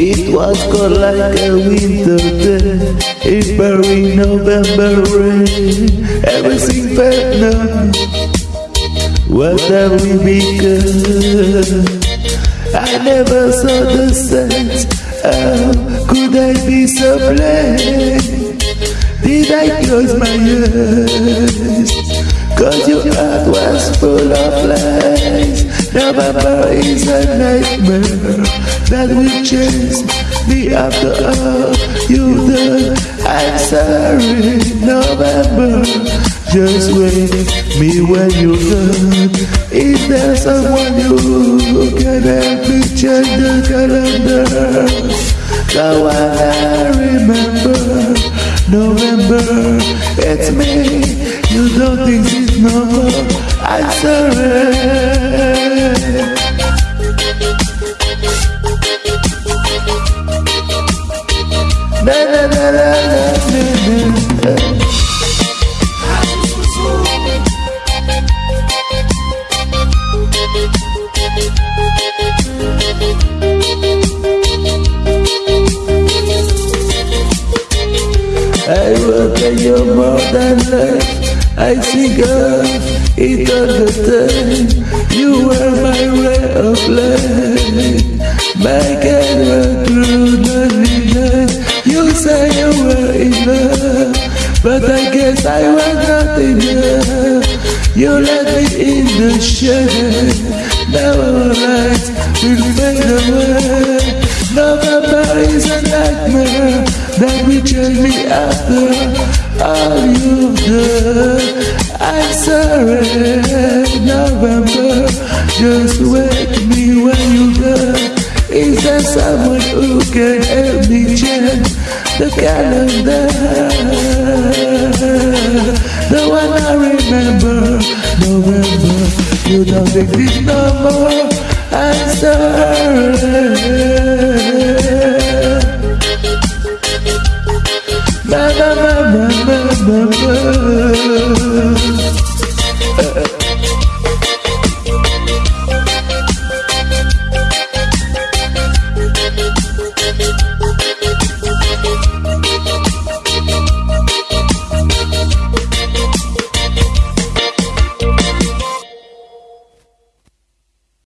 was cold like a winter day. In Paris, November rain. Everything felt numb. What have we become? I never saw the sense. How could I be so blind? Did I close my eyes? November is a nightmare that will chase me after all you've done. I'm sorry, November. Just wait me when you're done. Is there someone you can help me change the calendar? Now I remember November, it's me. You don't exist no more. I'm sorry. Na will na you more than. I life. I think of it all the time. You were my ray of light. My camera but I guess I was not enough. You left me in the shade. Now our lights will fade away. November is a nightmare that will change me after all you've done. I'm sorry, November, just wake me when you're done. Is there someone who can help me change the calendar? The one I remember, November, you don't exist no more. I'm sorry.